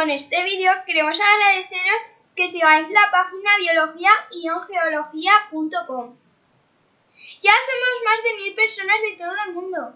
Con este vídeo queremos agradeceros que sigáis la página biología-geología.com. Ya somos más de mil personas de todo el mundo.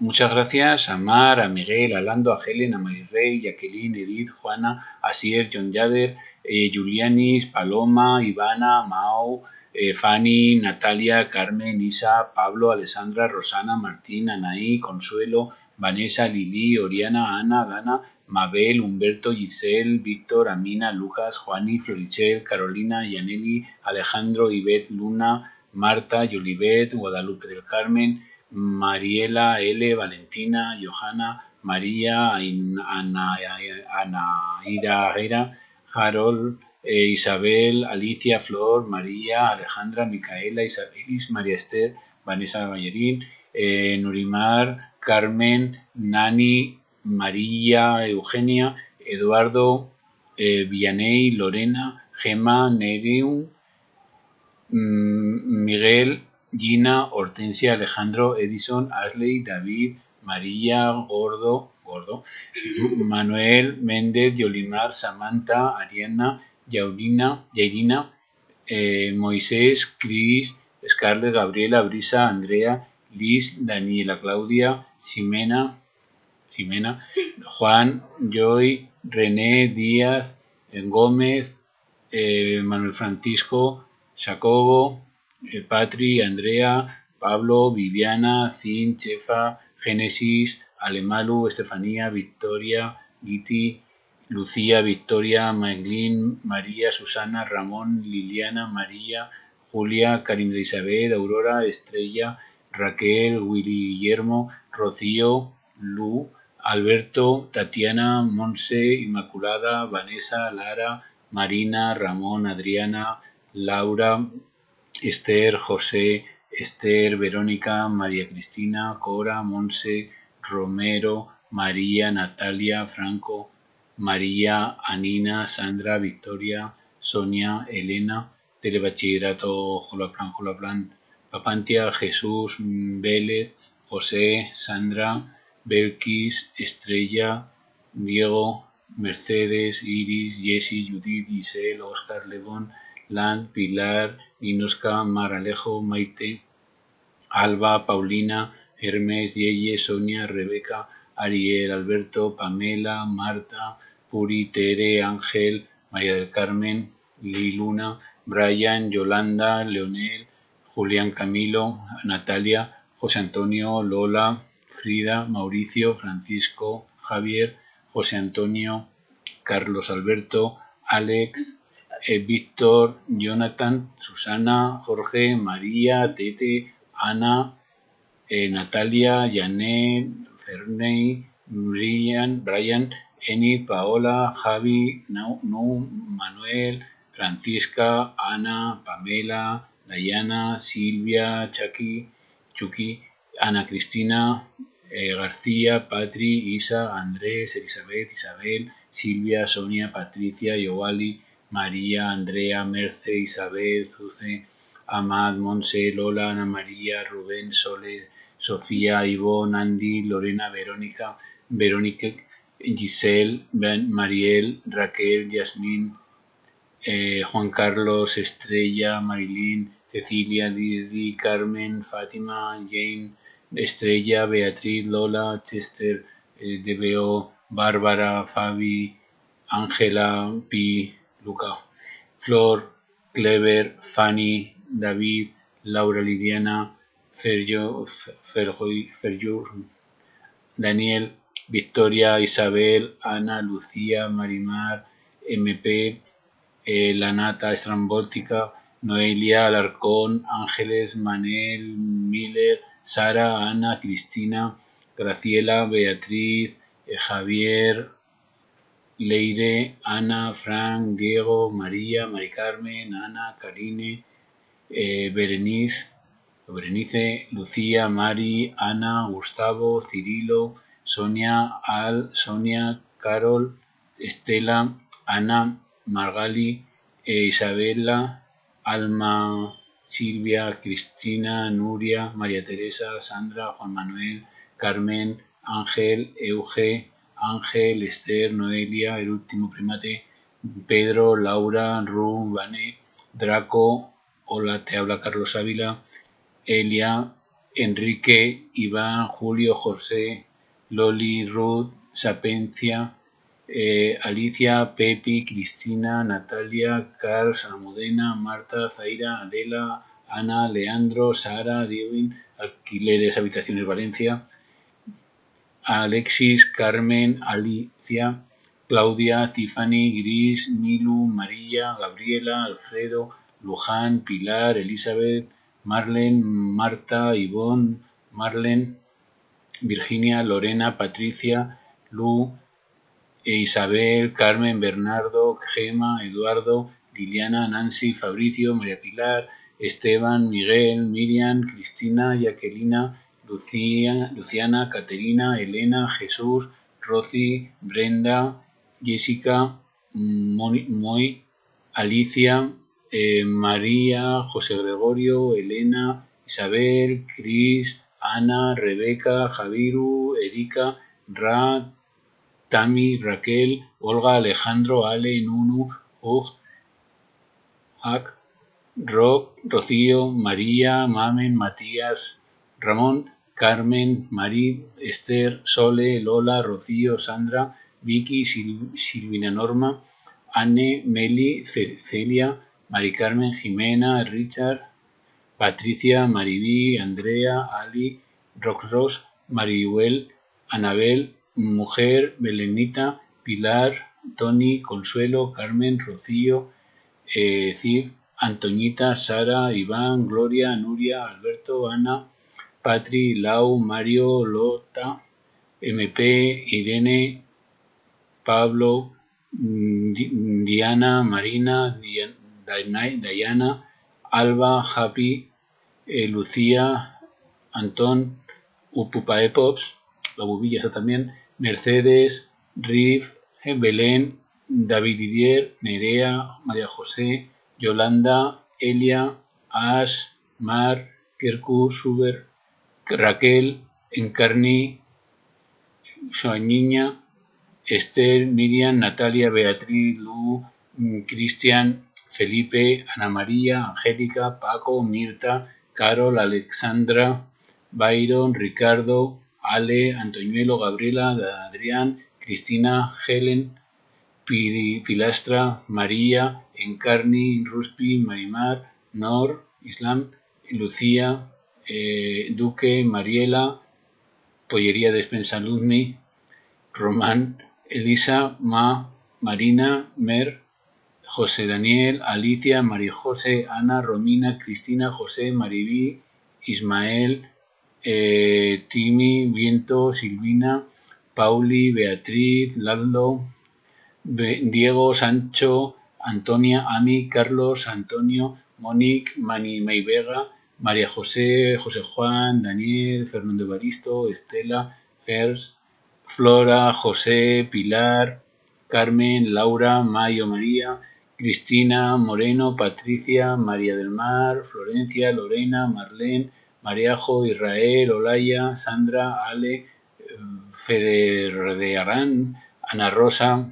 Muchas gracias a Mar, a Miguel, a Lando, a Helen, a Mayrey, Jacqueline, Edith, Juana, Asier, John Yader, eh, Julianis, Paloma, Ivana, Mao, eh, Fanny, Natalia, Carmen, Isa, Pablo, Alessandra, Rosana, Martín, Anaí, Consuelo, Vanessa, Lili, Oriana, Ana, Dana, Mabel, Humberto, Giselle, Víctor, Amina, Lucas, Juani, Florichel, Carolina, Yaneli, Alejandro, Ivette, Luna, Marta, Yolivet, Guadalupe del Carmen, Mariela, L, Valentina, Johanna, María, Ana, Ira, Harold, eh, Isabel, Alicia, Flor, María, Alejandra, Micaela, Isabelis, María Esther, Vanessa Ballerín, eh, Nurimar, Carmen, Nani, María, Eugenia, Eduardo, eh, Vianey, Lorena, Gema, Nereum, mm, Miguel, Gina, Hortensia, Alejandro, Edison, Ashley, David, María, Gordo, Gordo, Manuel, Méndez, Yolimar, Samantha, Ariana, Yaurina, Yairina, eh, Moisés, Cris, Scarlett, Gabriela, Brisa, Andrea, Liz, Daniela, Claudia, Ximena, Juan, Joy, René, Díaz, Gómez, eh, Manuel Francisco, Jacobo, eh, Patri, Andrea, Pablo, Viviana, Cin, Chefa, Génesis, Alemalu, Estefanía, Victoria, Giti, Lucía, Victoria, Maglín, María, Susana, Ramón, Liliana, María, Julia, Karim de Isabel, Aurora, Estrella, Raquel, Willy Guillermo, Rocío, Lu, Alberto, Tatiana, Monse, Inmaculada, Vanessa, Lara, Marina, Ramón, Adriana, Laura, Esther, José, Esther, Verónica, María Cristina, Cora, Monse, Romero, María, Natalia, Franco, María, Anina, Sandra, Victoria, Sonia, Elena, Telebachillerato Jolaplan, Jolaplan, Papantia, Jesús, Vélez, José, Sandra, Belkis, Estrella, Diego, Mercedes, Iris, Jessie, Judith, Giselle, Oscar, Levón, Land, Pilar, Inoska, Maralejo, Maite, Alba, Paulina, Hermes, Yeye, Sonia, Rebeca, Ariel, Alberto, Pamela, Marta, Puri, Tere, Ángel, María del Carmen, Liluna, Brian, Yolanda, Leonel, Julián Camilo, Natalia, José Antonio, Lola, Frida, Mauricio, Francisco, Javier, José Antonio, Carlos Alberto, Alex, eh, Víctor, Jonathan, Susana, Jorge, María, Tete, Ana, eh, Natalia, Janet, Ferney, Brian, Brian, Enid, Paola, Javi, Nu, Manuel, Francisca, Ana, Pamela, Dayana, Silvia, Chucky, Chucky, Ana Cristina, eh, García, Patri, Isa, Andrés, Elizabeth, Isabel, Silvia, Sonia, Patricia, Yowali, María, Andrea, Merce, Isabel, Zuce, Amad, Monse, Lola, Ana María, Rubén, Sole, Sofía, Ivonne, Andy, Lorena, Verónica, Verónica, Giselle, Mariel, Raquel, Yasmín, eh, Juan Carlos, Estrella, Marilyn, Cecilia, Disney, Carmen, Fátima, Jane, Estrella, Beatriz, Lola, Chester, eh, DBO, Bárbara, Fabi, Ángela, Pi, Luca, Flor, Clever, Fanny, David, Laura Liliana, Ferjur, Daniel, Victoria, Isabel, Ana, Lucía, Marimar, MP, eh, Lanata Estrambótica, Noelia, Alarcón, Ángeles, Manel, Miller, Sara, Ana, Cristina, Graciela, Beatriz, eh, Javier, Leire, Ana, Frank, Diego, María, Mari Carmen, Ana, Karine, eh, Berenice, Lucía, Mari, Ana, Gustavo, Cirilo, Sonia, Al, Sonia, Carol, Estela, Ana, Margali, eh, Isabela, Alma, Silvia, Cristina, Nuria, María Teresa, Sandra, Juan Manuel, Carmen, Ángel, Euge, Ángel, Esther, Noelia, el último primate, Pedro, Laura, Ru, Vane, Draco, hola, te habla Carlos Ávila, Elia, Enrique, Iván, Julio, José, Loli, Ruth, Sapencia, eh, Alicia, Pepi, Cristina, Natalia, Carl, Almudena, Marta, Zaira, Adela, Ana, Leandro, Sara, Diewin, Alquileres, Habitaciones Valencia, Alexis, Carmen, Alicia, Claudia, Tiffany, Gris, Milu, María, Gabriela, Alfredo, Luján, Pilar, Elizabeth, Marlen, Marta, Ivonne, Marlen, Virginia, Lorena, Patricia, Lu, Isabel, Carmen, Bernardo, Gema, Eduardo, Liliana, Nancy, Fabricio, María Pilar, Esteban, Miguel, Miriam, Cristina, Jacquelina, Lucía, Luciana, Caterina, Elena, Jesús, Rosy, Brenda, Jessica, Moy, Alicia, eh, María, José Gregorio, Elena, Isabel, Cris, Ana, Rebeca, Javiru, Erika, Ra, Tami, Raquel, Olga, Alejandro, Ale, Nunu, Ug, Hak, Rob, Rocío, María, Mamen, Matías, Ramón, Carmen, Mari, Esther, Sole, Lola, Rocío, Sandra, Vicky, Silvina Norma, Anne, Meli, Celia, Mari Carmen, Jimena, Richard, Patricia, Maribí, Andrea, Ali, Roxros, Marihuel, Anabel, Mujer, Belenita, Pilar, Tony, Consuelo, Carmen, Rocío, eh, Cif, Antoñita, Sara, Iván, Gloria, Nuria, Alberto, Ana, Patri, Lau, Mario, Lota, MP, Irene, Pablo, mm, Diana, Marina, Diana, Alba, Happy, eh, Lucía, Antón, Upupae Pops, la bubilla está también, Mercedes, Riff, Belén, David Didier, Nerea, María José, Yolanda, Elia, Ash, Mar, Kerkur, Suber, Raquel, Encarni, Niña, Esther, Miriam, Natalia, Beatriz, Lu, mm, Cristian, Felipe, Ana María, Angélica, Paco, Mirta, Carol, Alexandra, Byron, Ricardo, Ale, Antoñuelo, Gabriela, Adrián, Cristina, Helen, Pilastra, María, Encarni, Ruspi, Marimar, Nor, Islam, Lucía, eh, Duque, Mariela, Pollería Despensa Luzmi, Román, Elisa, Ma, Marina, Mer, José Daniel, Alicia, María José, Ana, Romina, Cristina, José, Maribí, Ismael, eh, Timi, Viento, Silvina, Pauli, Beatriz, Laldo, Diego, Sancho, Antonia, Ami, Carlos, Antonio, Monique, Mani Vega, María José, José Juan, Daniel, Fernando Baristo, Estela, Gers, Flora, José, Pilar, Carmen, Laura, Mayo María, Cristina, Moreno, Patricia, María del Mar, Florencia, Lorena, Marlene, Mariajo, Israel, Olaya, Sandra, Ale, Feder de Arán, Ana Rosa,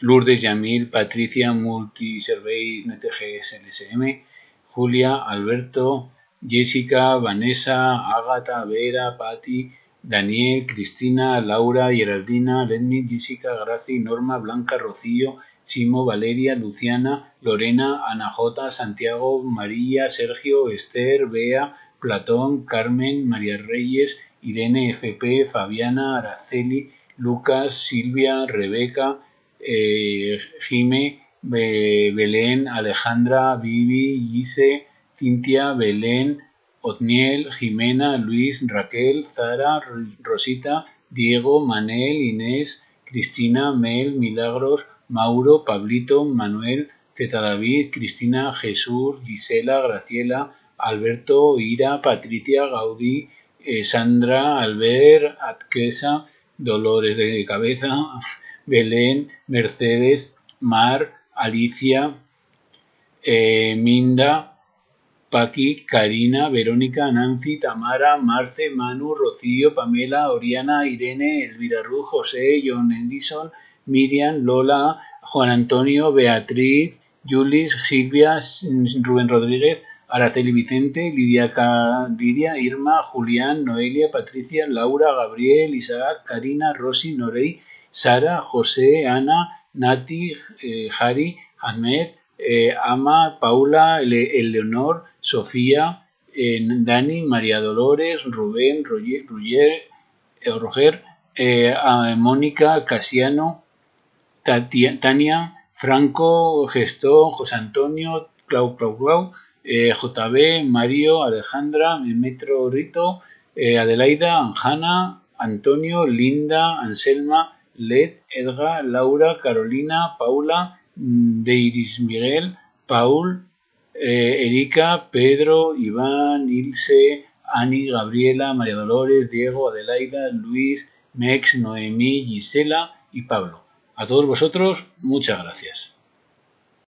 Lourdes Yamil, Patricia, Multiserveis, NTGS, LSM, Julia, Alberto, Jessica, Vanessa, Ágata, Vera, Patti, Daniel, Cristina, Laura, Geraldina, Lenny, Jessica, Graci, Norma, Blanca, Rocío, Simo, Valeria, Luciana, Lorena, Ana J, Santiago, María, Sergio, Esther, Bea, Platón, Carmen, María Reyes, Irene, FP, Fabiana, Araceli, Lucas, Silvia, Rebeca, eh, Jime, Belén, Alejandra, Vivi, Gise, Cintia, Belén, Otniel, Jimena, Luis, Raquel, Zara, Rosita, Diego, Manel, Inés, Cristina, Mel, Milagros, Mauro, Pablito, Manuel, Zeta David, Cristina, Jesús, Gisela, Graciela, Alberto, Ira, Patricia, Gaudí, eh, Sandra, Albert, Atquesa, Dolores de Cabeza, Belén, Mercedes, Mar, Alicia, eh, Minda, Paqui, Karina, Verónica, Nancy, Tamara, Marce, Manu, Rocío, Pamela, Oriana, Irene, Elvira Ruth, José, John Edison, Miriam, Lola, Juan Antonio, Beatriz, Julis, Silvia, Rubén Rodríguez, Araceli Vicente, Lidia, Lidia, Irma, Julián, Noelia, Patricia, Laura, Gabriel, Isaac, Karina, Rosy, Norey, Sara, José, Ana, Nati, eh, Jari, Ahmed, eh, Ama, Paula, Eleonor, Sofía, eh, Dani, María Dolores, Rubén, Roger, Roger Mónica, Casiano, Tania, Franco, Gestón, José Antonio, Clau Clau Clau, JB, Mario, Alejandra, Metro Rito, Adelaida, Anjana, Antonio, Linda, Anselma, Led, Edgar, Laura, Carolina, Paula, mm, Deiris Miguel, Paul, eh, Erika, Pedro, Iván, Ilse, Ani, Gabriela, María Dolores, Diego, Adelaida, Luis, Mex, Noemí, Gisela y Pablo. A todos vosotros, muchas gracias.